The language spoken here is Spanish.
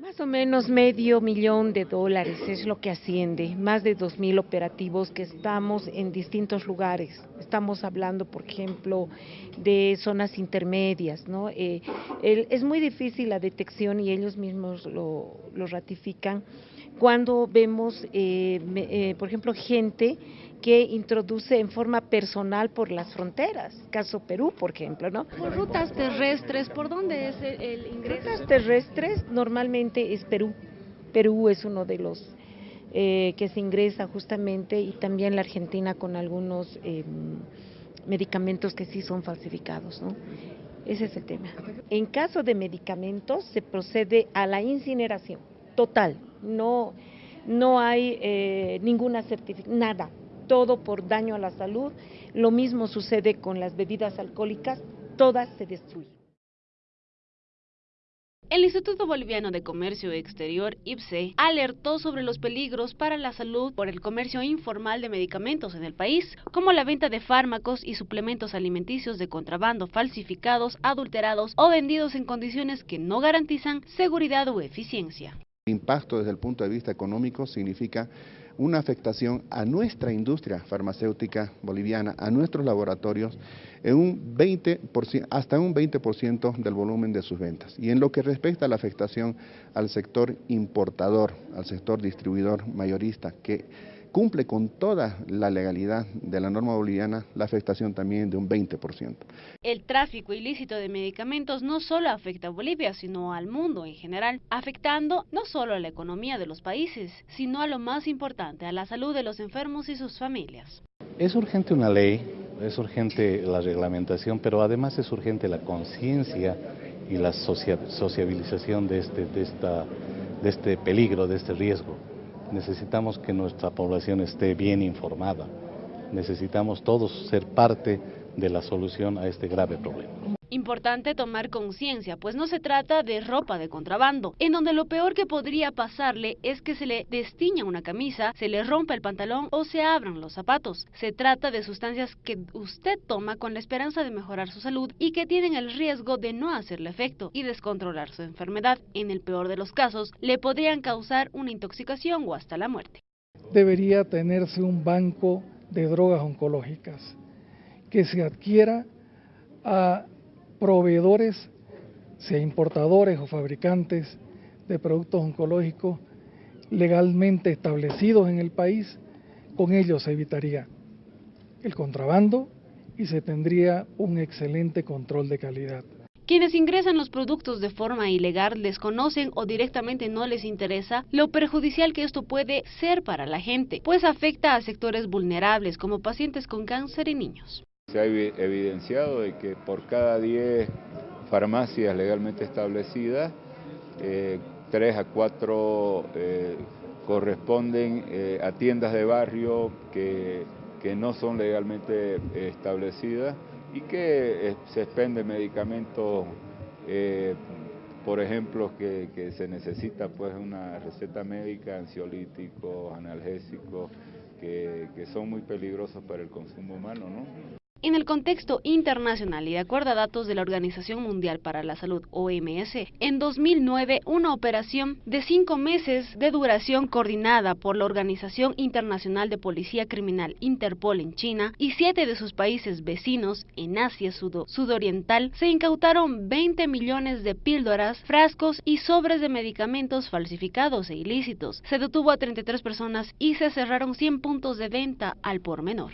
Más o menos medio millón de dólares es lo que asciende, más de dos mil operativos que estamos en distintos lugares. Estamos hablando, por ejemplo, de zonas intermedias, ¿no? Eh, es muy difícil la detección y ellos mismos lo, ratifican cuando vemos, eh, eh, por ejemplo, gente que introduce en forma personal por las fronteras, caso Perú, por ejemplo, ¿no? Por rutas terrestres, ¿por dónde es el, ingreso? Rutas terrestres normalmente es Perú. Perú es uno de los eh, que se ingresa justamente y también la Argentina con algunos em, medicamentos que sí son falsificados, ¿no? Ese es el tema. En caso de medicamentos se procede a la incineración total, no, no hay eh, ninguna certificación, nada, todo por daño a la salud. Lo mismo sucede con las bebidas alcohólicas, todas se destruyen. El Instituto Boliviano de Comercio Exterior, IPSE, alertó sobre los peligros para la salud por el comercio informal de medicamentos en el país, como la venta de fármacos y suplementos alimenticios de contrabando falsificados, adulterados o vendidos en condiciones que no garantizan seguridad o eficiencia. El impacto desde el punto de vista económico significa una afectación a nuestra industria farmacéutica boliviana, a nuestros laboratorios, en un 20%, hasta un 20% del volumen de sus ventas. Y en lo que respecta a la afectación al sector importador, al sector distribuidor mayorista, que cumple con toda la legalidad de la norma boliviana la afectación también de un 20%. El tráfico ilícito de medicamentos no solo afecta a Bolivia, sino al mundo en general, afectando no solo a la economía de los países, sino a lo más importante, a la salud de los enfermos y sus familias. Es urgente una ley, es urgente la reglamentación, pero además es urgente la conciencia y la sociabilización de este, de, esta, de este peligro, de este riesgo. Necesitamos que nuestra población esté bien informada. Necesitamos todos ser parte de la solución a este grave problema. Importante tomar conciencia, pues no se trata de ropa de contrabando, en donde lo peor que podría pasarle es que se le destiña una camisa, se le rompa el pantalón o se abran los zapatos. Se trata de sustancias que usted toma con la esperanza de mejorar su salud y que tienen el riesgo de no hacerle efecto y descontrolar su enfermedad. En el peor de los casos, le podrían causar una intoxicación o hasta la muerte. Debería tenerse un banco de drogas oncológicas que se adquiera a proveedores, sea importadores o fabricantes de productos oncológicos legalmente establecidos en el país, con ellos se evitaría el contrabando y se tendría un excelente control de calidad. Quienes ingresan los productos de forma ilegal desconocen o directamente no les interesa lo perjudicial que esto puede ser para la gente, pues afecta a sectores vulnerables como pacientes con cáncer y niños. Se ha evidenciado de que por cada 10 farmacias legalmente establecidas, eh, 3 a 4 eh, corresponden eh, a tiendas de barrio que, que no son legalmente establecidas y que eh, se expenden medicamentos, por ejemplo, que, que, se necesita pues una receta médica, ansiolíticos, analgésicos, que, que son muy peligrosos para el consumo humano, ¿no? En el contexto internacional y de acuerdo a datos de la Organización Mundial para la Salud, OMS, en 2009 una operación de cinco meses de duración coordinada por la Organización Internacional de Policía Criminal Interpol en China y siete de sus países vecinos en Asia Sudoriental se incautaron 20 millones de píldoras, frascos y sobres de medicamentos falsificados e ilícitos. Se detuvo a 33 personas y se cerraron 100 puntos de venta al por menor.